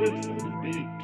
listen, be